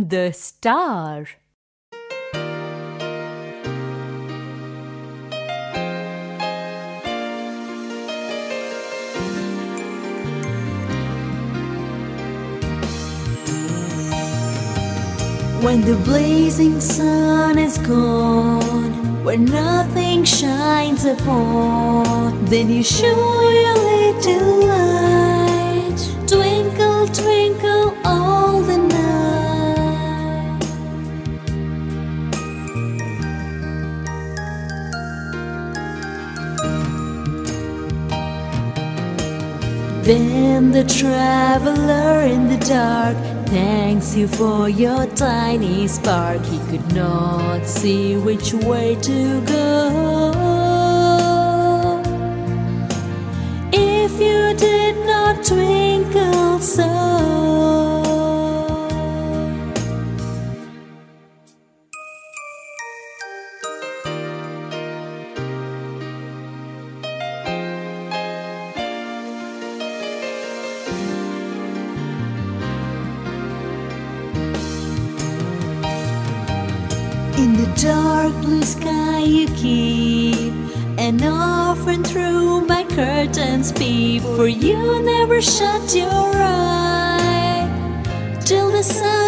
The star. When the blazing sun is gone, when nothing shines upon, then you show your Then the traveler in the dark thanks you for your tiny spark. He could not see which way to go. If you did not twinkle In the dark blue sky you keep And often through my curtains peep For you never shut your eye. Till the sun